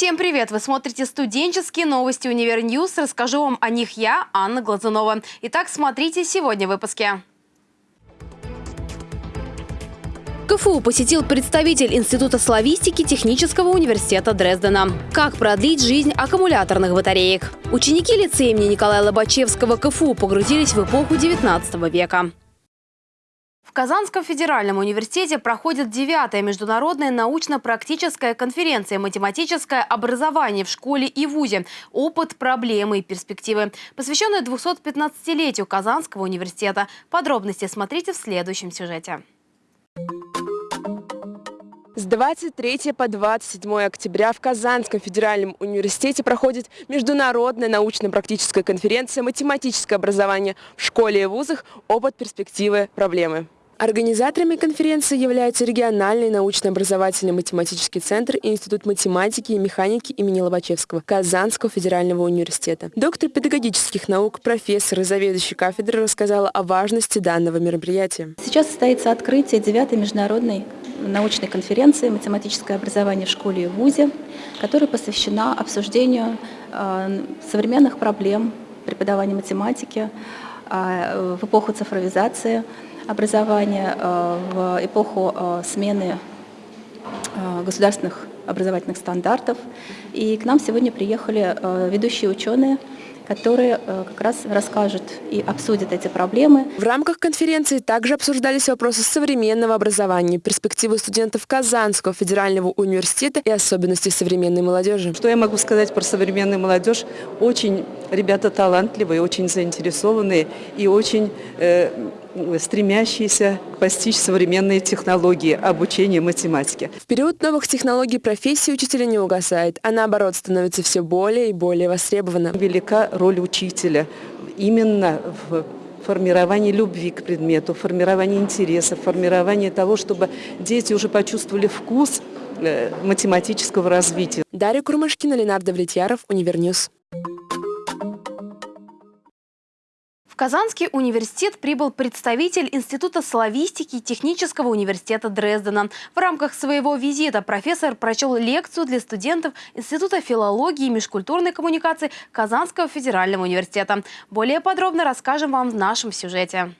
Всем привет! Вы смотрите студенческие новости Univer News. Расскажу вам о них я, Анна Глазунова. Итак, смотрите сегодня в выпуске. КФУ посетил представитель Института славистики Технического университета Дрездена. Как продлить жизнь аккумуляторных батареек? Ученики лицея имени Николая Лобачевского КФУ погрузились в эпоху 19 века. В Казанском федеральном университете проходит девятая международная научно-практическая конференция «Математическое образование в школе и вузе. Опыт, проблемы и перспективы», посвященная 215-летию Казанского университета. Подробности смотрите в следующем сюжете. С 23 по 27 октября в Казанском федеральном университете проходит международная научно-практическая конференция «Математическое образование в школе и вузах. Опыт, перспективы, проблемы». Организаторами конференции являются региональный научно-образовательный математический центр и Институт математики и механики имени Лобачевского Казанского федерального университета. Доктор педагогических наук, профессор и заведующий кафедры рассказала о важности данного мероприятия. Сейчас состоится открытие 9 международной научной конференции «Математическое образование в школе и вузе», которая посвящена обсуждению э, современных проблем преподавания математики э, в эпоху цифровизации, образования, э, в эпоху э, смены э, государственных образовательных стандартов. И к нам сегодня приехали ведущие ученые, которые как раз расскажут и обсудят эти проблемы. В рамках конференции также обсуждались вопросы современного образования, перспективы студентов Казанского федерального университета и особенности современной молодежи. Что я могу сказать про современную молодежь? Очень ребята талантливые, очень заинтересованные и очень э, стремящиеся постичь современные технологии обучения математике. В период новых технологий профессия учителя не угасает, а наоборот становится все более и более востребована. Велика роль учителя именно в формировании любви к предмету, формировании интереса, формировании того, чтобы дети уже почувствовали вкус э, математического развития. Дарья Курмышкина, Ленардо Давлетьяров, Univer News. Казанский университет прибыл представитель Института славистики Технического университета Дрездена. В рамках своего визита профессор прочел лекцию для студентов Института филологии и межкультурной коммуникации Казанского федерального университета. Более подробно расскажем вам в нашем сюжете.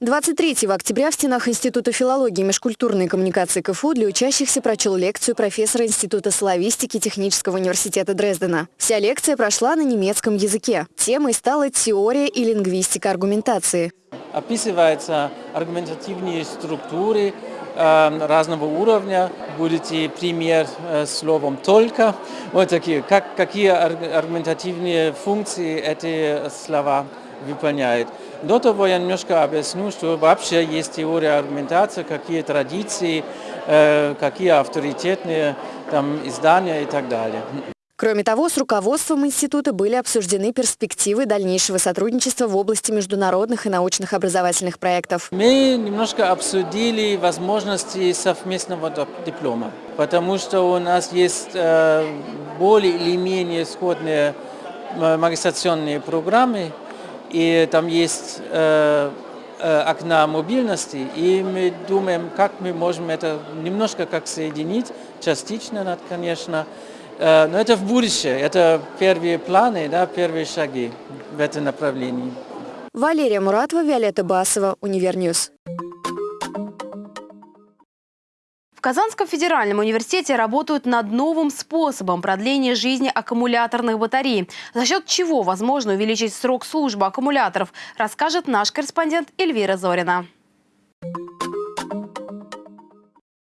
23 октября в стенах Института филологии и межкультурной коммуникации КФУ для учащихся прочел лекцию профессора Института славистики Технического университета Дрездена. Вся лекция прошла на немецком языке. Темой стала теория и лингвистика аргументации. Описываются аргументативные структуры э, разного уровня. Будете пример э, словом «только». Вот такие, как, какие аргументативные функции эти слова выполняют. До того я немножко объясню, что вообще есть теория аргументации, какие традиции, э, какие авторитетные там, издания и так далее. Кроме того, с руководством института были обсуждены перспективы дальнейшего сотрудничества в области международных и научных образовательных проектов. Мы немножко обсудили возможности совместного диплома, потому что у нас есть э, более или менее сходные э, магистрационные программы, и там есть э, э, окна мобильности, и мы думаем, как мы можем это немножко как соединить, частично, конечно, э, но это в будущее, это первые планы, да, первые шаги в этом направлении. Валерия Муратова, Виолетта Басова, Univer News. В Казанском федеральном университете работают над новым способом продления жизни аккумуляторных батарей. За счет чего возможно увеличить срок службы аккумуляторов, расскажет наш корреспондент Эльвира Зорина.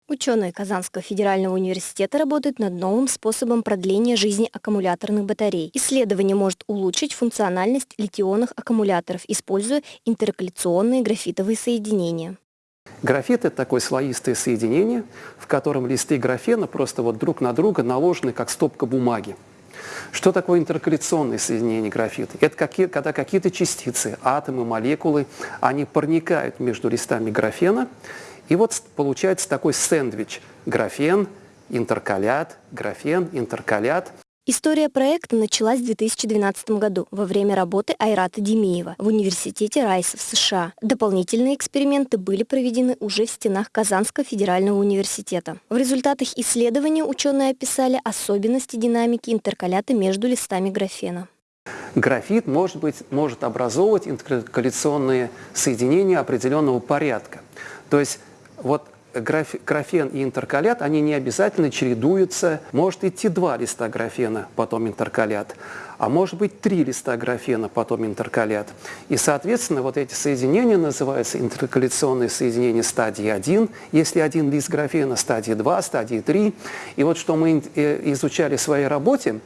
Ученые Казанского федерального университета работают над новым способом продления жизни аккумуляторных батарей. Исследование может улучшить функциональность литионных аккумуляторов, используя интеркаляционные графитовые соединения. Графит – это такое слоистое соединение, в котором листы графена просто вот друг на друга наложены, как стопка бумаги. Что такое интеркаляционное соединение графита? Это какие, когда какие-то частицы, атомы, молекулы, они проникают между листами графена, и вот получается такой сэндвич – графен, интеркалят, графен, интеркалят – История проекта началась в 2012 году во время работы Айрата Демиева в Университете Райса в США. Дополнительные эксперименты были проведены уже в стенах Казанского федерального университета. В результатах исследования ученые описали особенности динамики интеркалята между листами графена. Графит может, быть, может образовывать интеркаляционные соединения определенного порядка. То есть вот графен и интеркалят, они не обязательно чередуются. Может идти два листа графена, потом интеркалят, а может быть три листа графена, потом интеркалят. И, соответственно, вот эти соединения называются интеркаляционные соединения стадии 1, если один лист графена, стадии 2, стадии 3. И вот что мы э, изучали в своей работе,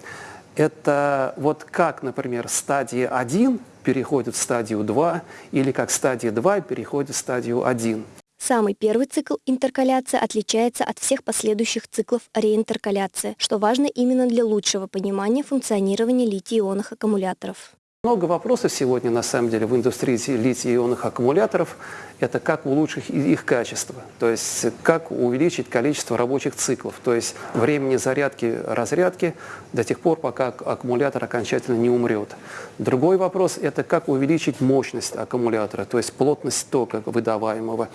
это вот как, например, стадия 1 переходит в стадию 2, или как стадия 2 переходит в стадию 1. Самый первый цикл интеркаляции отличается от всех последующих циклов реинтеркаляции, что важно именно для лучшего понимания функционирования литий-ионных аккумуляторов. Много вопросов сегодня, на самом деле, в индустрии литий-ионных аккумуляторов. Это как улучшить их качество, то есть как увеличить количество рабочих циклов, то есть времени зарядки, разрядки до тех пор, пока аккумулятор окончательно не умрет. Другой вопрос – это как увеличить мощность аккумулятора, то есть плотность тока выдаваемого.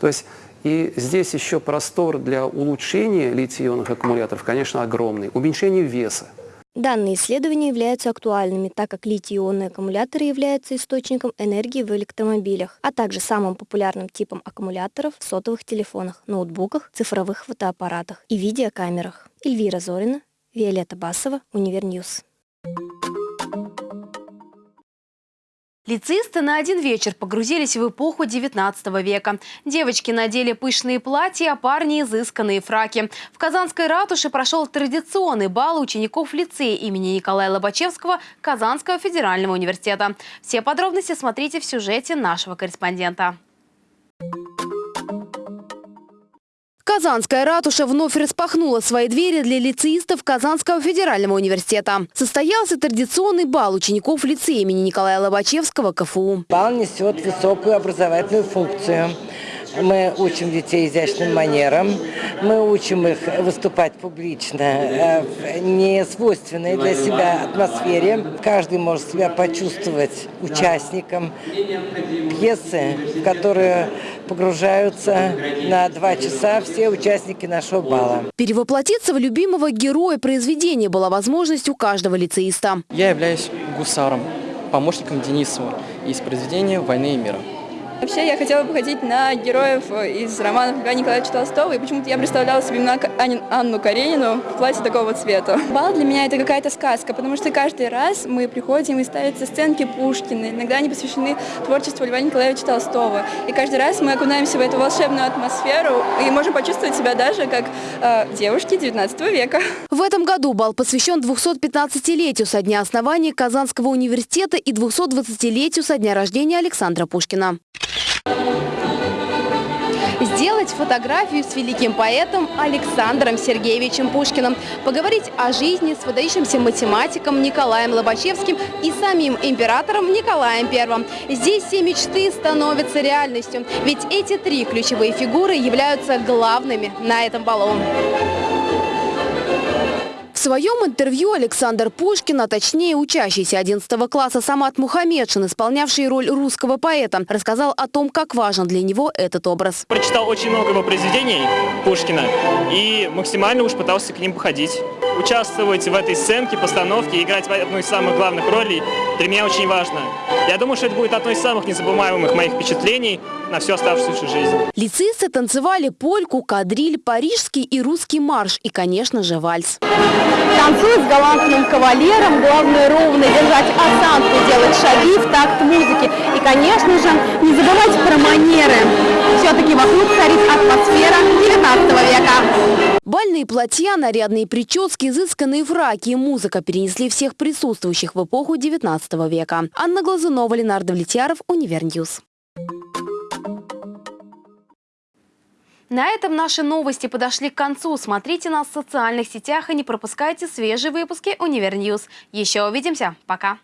То есть и здесь еще простор для улучшения литий-ионных аккумуляторов, конечно, огромный. Уменьшение веса. Данные исследования являются актуальными, так как литий-ионные аккумуляторы являются источником энергии в электромобилях, а также самым популярным типом аккумуляторов в сотовых телефонах, ноутбуках, цифровых фотоаппаратах и видеокамерах. Эльвира Зорина, Виолетта Басова, Univer News. Лицеисты на один вечер погрузились в эпоху 19 века. Девочки надели пышные платья, а парни – изысканные фраки. В Казанской ратуше прошел традиционный бал учеников лицея имени Николая Лобачевского Казанского федерального университета. Все подробности смотрите в сюжете нашего корреспондента. Казанская ратуша вновь распахнула свои двери для лицеистов Казанского федерального университета. Состоялся традиционный бал учеников лицея имени Николая Лобачевского КФУ. Бал несет высокую образовательную функцию. Мы учим детей изящным манерам, мы учим их выступать публично э, в несвойственной для себя атмосфере. Каждый может себя почувствовать участником пьесы, в которую погружаются на два часа все участники нашего бала. Перевоплотиться в любимого героя произведения была возможность у каждого лицеиста. Я являюсь гусаром, помощником Денисова из произведения «Войны и мира». Вообще я хотела бы ходить на героев из романов Льва Николаевича Толстого, и почему-то я представляла себе именно Анну Каренину в платье такого цвета. Бал для меня это какая-то сказка, потому что каждый раз мы приходим и ставятся сценки Пушкина, иногда они посвящены творчеству Льва Николаевича Толстого. И каждый раз мы окунаемся в эту волшебную атмосферу и можем почувствовать себя даже как э, девушки 19 века. В этом году бал посвящен 215-летию со дня основания Казанского университета и 220-летию со дня рождения Александра Пушкина. Сделать фотографию с великим поэтом Александром Сергеевичем Пушкиным, поговорить о жизни с выдающимся математиком Николаем Лобачевским и самим императором Николаем I. Здесь все мечты становятся реальностью, ведь эти три ключевые фигуры являются главными на этом балу. Своем интервью Александр Пушкин, а точнее учащийся 11 класса Самат Мухаммедшин, исполнявший роль русского поэта, рассказал о том, как важен для него этот образ. Прочитал очень много его произведений Пушкина и максимально уж пытался к ним походить. Участвовать в этой сценке, постановке, играть одну из самых главных ролей для меня очень важно. Я думаю, что это будет одно из самых незабываемых моих впечатлений на всю оставшуюся жизнь. Лицеисты танцевали польку, кадриль, парижский и русский марш и, конечно же, вальс. Танцует с галантным кавалером, главное ровно держать осанку, делать шаги в такт музыки. И, конечно же, не забывать про манеры. Все-таки вокруг царит атмосфера 19 века. Бальные платья, нарядные прически, изысканные фраки и музыка перенесли всех присутствующих в эпоху 19 века. Анна Глазунова, Ленар Давлетьяров, Univer News. На этом наши новости подошли к концу. Смотрите нас в социальных сетях и не пропускайте свежие выпуски Univer News. Еще увидимся. Пока.